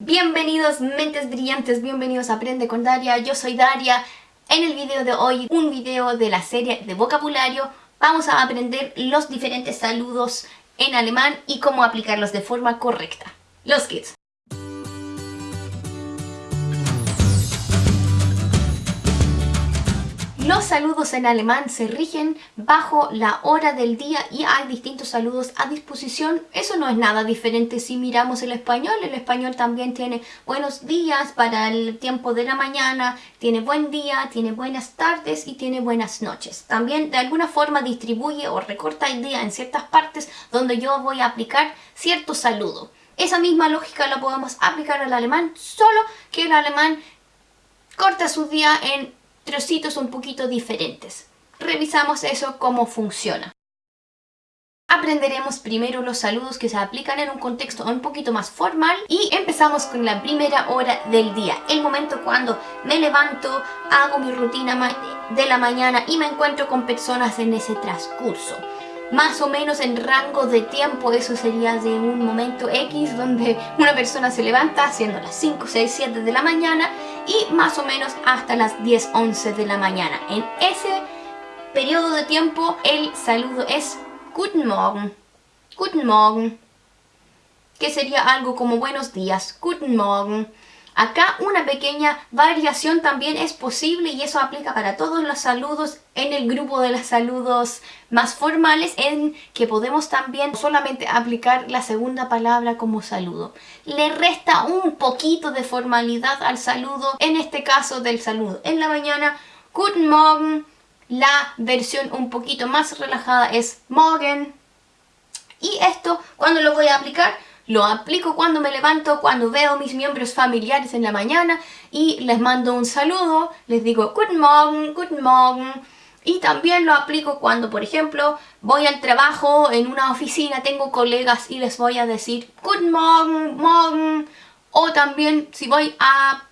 Bienvenidos mentes brillantes, bienvenidos a Aprende con Daria, yo soy Daria. En el video de hoy, un video de la serie de vocabulario, vamos a aprender los diferentes saludos en alemán y cómo aplicarlos de forma correcta. Los kids. Los saludos en alemán se rigen bajo la hora del día y hay distintos saludos a disposición. Eso no es nada diferente si miramos el español. El español también tiene buenos días para el tiempo de la mañana, tiene buen día, tiene buenas tardes y tiene buenas noches. También de alguna forma distribuye o recorta el día en ciertas partes donde yo voy a aplicar cierto saludo. Esa misma lógica la podemos aplicar al alemán, solo que el alemán corta su día en trocitos un poquito diferentes. Revisamos eso cómo funciona. Aprenderemos primero los saludos que se aplican en un contexto un poquito más formal y empezamos con la primera hora del día, el momento cuando me levanto, hago mi rutina de la mañana y me encuentro con personas en ese transcurso más o menos en rango de tiempo, eso sería de un momento X donde una persona se levanta siendo las 5, 6, 7 de la mañana y más o menos hasta las 10, 11 de la mañana. En ese periodo de tiempo el saludo es Guten Morgen, Guten Morgen, que sería algo como buenos días, Guten Morgen. Acá una pequeña variación también es posible y eso aplica para todos los saludos en el grupo de los saludos más formales en que podemos también solamente aplicar la segunda palabra como saludo. Le resta un poquito de formalidad al saludo, en este caso del saludo en la mañana, Guten Morgen, la versión un poquito más relajada es Morgen. Y esto, cuando lo voy a aplicar? Lo aplico cuando me levanto, cuando veo mis miembros familiares en la mañana y les mando un saludo, les digo Guten Morgen, Guten Morgen. Y también lo aplico cuando, por ejemplo, voy al trabajo en una oficina, tengo colegas y les voy a decir Guten Morgen, Morgen. O también si voy a,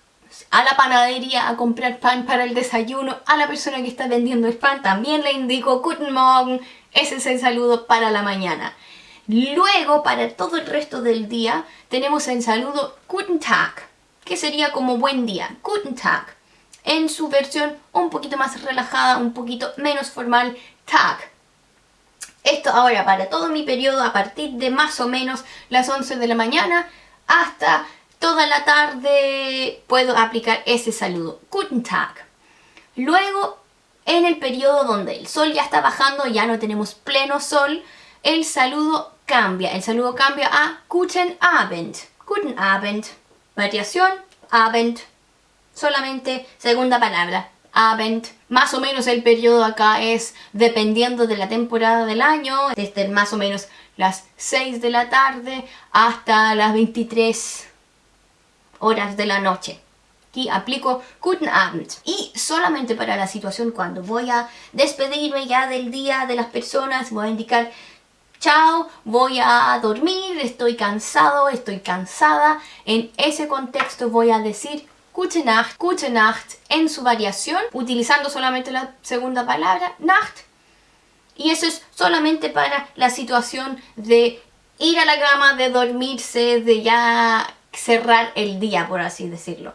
a la panadería a comprar pan para el desayuno, a la persona que está vendiendo el pan también le indico Guten Morgen. Ese es el saludo para la mañana. Luego, para todo el resto del día, tenemos el saludo Guten Tag, que sería como buen día, Guten Tag. En su versión un poquito más relajada, un poquito menos formal, Tag. Esto ahora para todo mi periodo a partir de más o menos las 11 de la mañana hasta toda la tarde puedo aplicar ese saludo, Guten Tag. Luego, en el periodo donde el sol ya está bajando, ya no tenemos pleno sol, el saludo cambia. El saludo cambia a Guten Abend. Guten Abend. Variación, Abend. Solamente segunda palabra, Abend. Más o menos el periodo acá es dependiendo de la temporada del año, desde más o menos las 6 de la tarde hasta las 23 horas de la noche. Aquí aplico Guten Abend. Y solamente para la situación cuando voy a despedirme ya del día de las personas, voy a indicar chao, voy a dormir, estoy cansado, estoy cansada. En ese contexto voy a decir Gute Nacht, Gute Nacht en su variación, utilizando solamente la segunda palabra, Nacht. Y eso es solamente para la situación de ir a la cama, de dormirse, de ya cerrar el día, por así decirlo.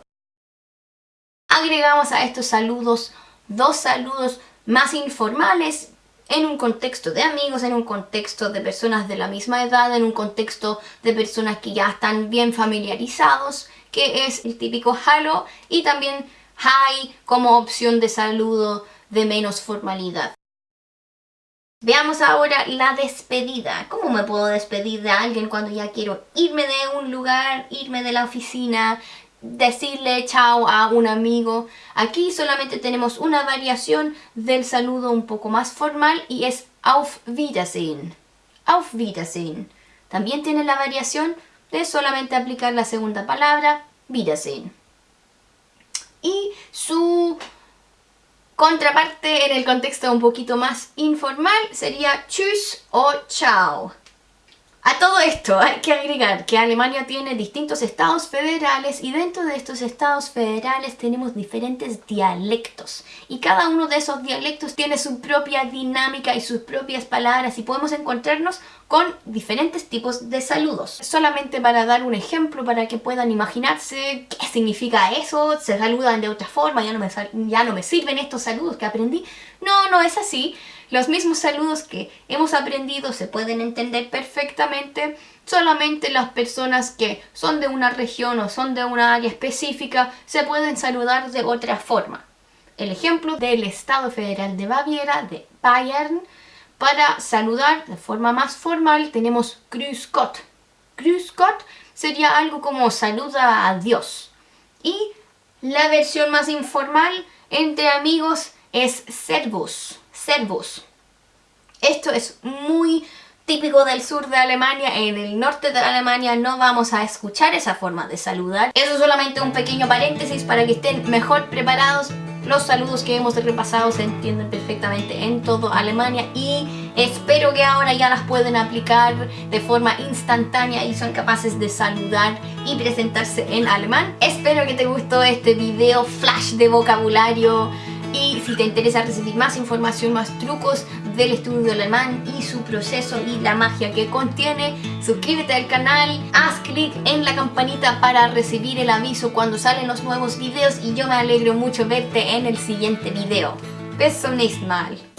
Agregamos a estos saludos dos saludos más informales en un contexto de amigos, en un contexto de personas de la misma edad, en un contexto de personas que ya están bien familiarizados, que es el típico hello y también hi como opción de saludo de menos formalidad. Veamos ahora la despedida. ¿Cómo me puedo despedir de alguien cuando ya quiero irme de un lugar, irme de la oficina, decirle chao a un amigo. Aquí solamente tenemos una variación del saludo un poco más formal y es Auf Wiedersehen. Auf Wiedersehen. También tiene la variación de solamente aplicar la segunda palabra, Wiedersehen. Y su contraparte en el contexto un poquito más informal sería Tschüss o Chao. A todo esto hay que agregar que Alemania tiene distintos estados federales y dentro de estos estados federales tenemos diferentes dialectos y cada uno de esos dialectos tiene su propia dinámica y sus propias palabras y podemos encontrarnos con diferentes tipos de saludos. Solamente para dar un ejemplo para que puedan imaginarse qué significa eso, se saludan de otra forma, ya no me, ya no me sirven estos saludos que aprendí. No, no es así. Los mismos saludos que hemos aprendido se pueden entender perfectamente, solamente las personas que son de una región o son de una área específica se pueden saludar de otra forma. El ejemplo del Estado Federal de Baviera, de Bayern, para saludar de forma más formal tenemos Grüß Gott. Grüß Gott sería algo como saluda a Dios. Y la versión más informal entre amigos es Servus. Servus. Esto es muy típico del sur de Alemania, en el norte de Alemania no vamos a escuchar esa forma de saludar. Eso es solamente un pequeño paréntesis para que estén mejor preparados. Los saludos que hemos repasado se entienden perfectamente en todo Alemania y espero que ahora ya las pueden aplicar de forma instantánea y son capaces de saludar y presentarse en alemán. Espero que te gustó este video flash de vocabulario y si te interesa recibir más información, más trucos del estudio alemán y su proceso y la magia que contiene, suscríbete al canal, haz clic en la campanita para recibir el aviso cuando salen los nuevos videos y yo me alegro mucho verte en el siguiente video. Bis zum nächsten Mal.